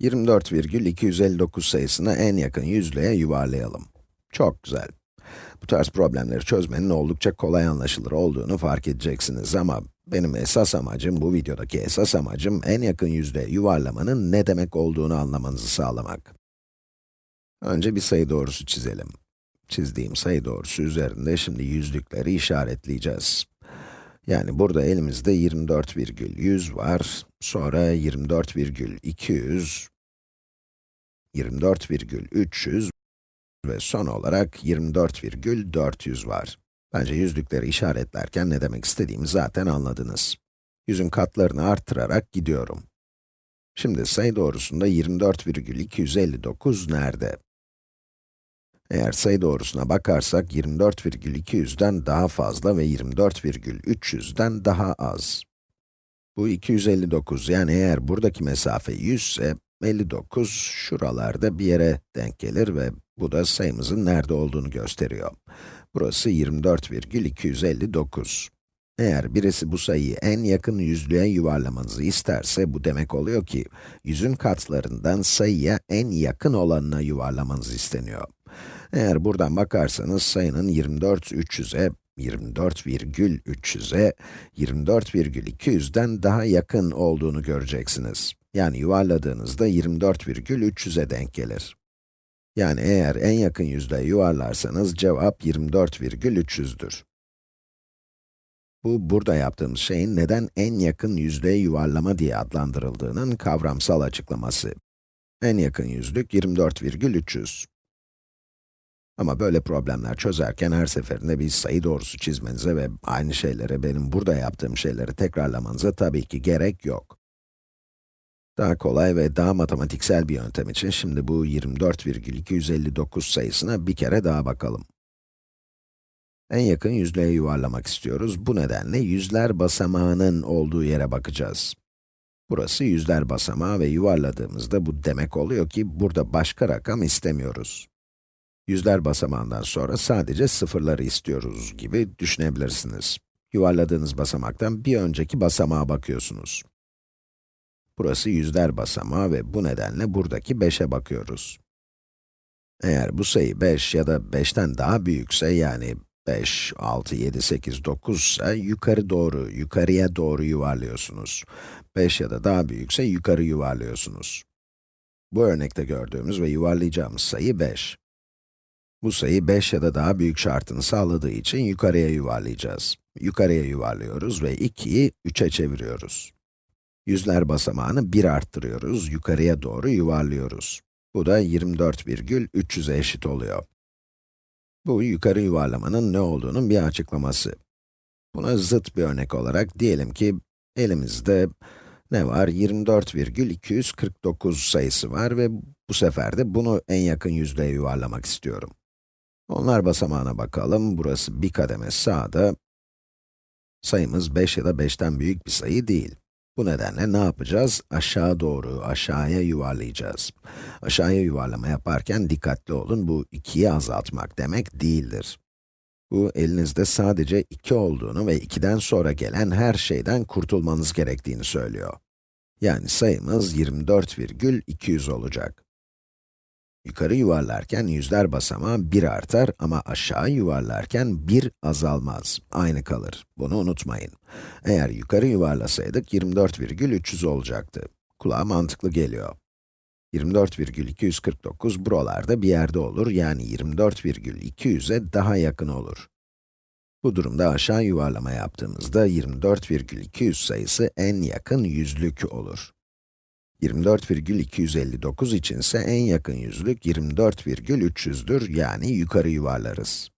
24,259 sayısını en yakın yüzlüğe yuvarlayalım. Çok güzel. Bu tarz problemleri çözmenin oldukça kolay anlaşılır olduğunu fark edeceksiniz ama benim esas amacım, bu videodaki esas amacım en yakın yüzlüğe yuvarlamanın ne demek olduğunu anlamanızı sağlamak. Önce bir sayı doğrusu çizelim. Çizdiğim sayı doğrusu üzerinde şimdi yüzlükleri işaretleyeceğiz. Yani burada elimizde 24,100 var, sonra 24,200, 24,300 ve son olarak 24,400 var. Bence yüzlükleri işaretlerken ne demek istediğimi zaten anladınız. Yüzün katlarını arttırarak gidiyorum. Şimdi sayı doğrusunda 24,259 nerede? Eğer sayı doğrusuna bakarsak 24,200'den daha fazla ve 24,300'den daha az. Bu 259, yani eğer buradaki mesafe 100 ise 59 şuralarda bir yere denk gelir ve bu da sayımızın nerede olduğunu gösteriyor. Burası 24,259. Eğer birisi bu sayıyı en yakın yüzlüğe yuvarlamanızı isterse, bu demek oluyor ki, yüzün katlarından sayıya en yakın olanına yuvarlamanız isteniyor. Eğer buradan bakarsanız sayının 24,300'e, 24,300'e, 24,200'den daha yakın olduğunu göreceksiniz. Yani yuvarladığınızda 24,300'e denk gelir. Yani eğer en yakın yüzde yuvarlarsanız cevap 24,300'dür. Bu, burada yaptığımız şeyin neden en yakın yüzdeye yuvarlama diye adlandırıldığının kavramsal açıklaması. En yakın yüzlük 24,300. Ama böyle problemler çözerken her seferinde bir sayı doğrusu çizmenize ve aynı şeylere, benim burada yaptığım şeyleri tekrarlamanıza tabii ki gerek yok. Daha kolay ve daha matematiksel bir yöntem için şimdi bu 24,259 sayısına bir kere daha bakalım. En yakın yüzlüğe yuvarlamak istiyoruz. Bu nedenle yüzler basamağının olduğu yere bakacağız. Burası yüzler basamağı ve yuvarladığımızda bu demek oluyor ki burada başka rakam istemiyoruz. Yüzler basamağından sonra sadece sıfırları istiyoruz gibi düşünebilirsiniz. Yuvarladığınız basamaktan bir önceki basamağa bakıyorsunuz. Burası yüzler basamağı ve bu nedenle buradaki 5'e bakıyoruz. Eğer bu sayı 5 ya da 5'ten daha büyükse, yani 5, 6, 7, 8, 9 ise yukarı doğru, yukarıya doğru yuvarlıyorsunuz. 5 ya da daha büyükse yukarı yuvarlıyorsunuz. Bu örnekte gördüğümüz ve yuvarlayacağımız sayı 5. Bu sayı 5 ya da daha büyük şartını sağladığı için yukarıya yuvarlayacağız. Yukarıya yuvarlıyoruz ve 2'yi 3'e çeviriyoruz. Yüzler basamağını 1 arttırıyoruz, yukarıya doğru yuvarlıyoruz. Bu da 24,300'e eşit oluyor. Bu, yukarı yuvarlamanın ne olduğunun bir açıklaması. Buna zıt bir örnek olarak diyelim ki, elimizde ne var? 24,249 sayısı var ve bu sefer de bunu en yakın yüzdeye yuvarlamak istiyorum. Onlar basamağına bakalım. Burası bir kademe sağda. Sayımız 5 ya da 5'ten büyük bir sayı değil. Bu nedenle ne yapacağız? Aşağı doğru, aşağıya yuvarlayacağız. Aşağıya yuvarlama yaparken dikkatli olun, bu 2'yi azaltmak demek değildir. Bu, elinizde sadece 2 olduğunu ve 2'den sonra gelen her şeyden kurtulmanız gerektiğini söylüyor. Yani sayımız 24,200 olacak. Yukarı yuvarlarken yüzler basamağı 1 artar ama aşağı yuvarlarken 1 azalmaz. Aynı kalır. Bunu unutmayın. Eğer yukarı yuvarlasaydık 24,300 olacaktı. Kulağa mantıklı geliyor. 24,249 buralarda bir yerde olur, yani 24,200'e daha yakın olur. Bu durumda aşağı yuvarlama yaptığımızda 24,200 sayısı en yakın yüzlük olur. 24,259 içinse en yakın yüzlük 24,300'dür, yani yukarı yuvarlarız.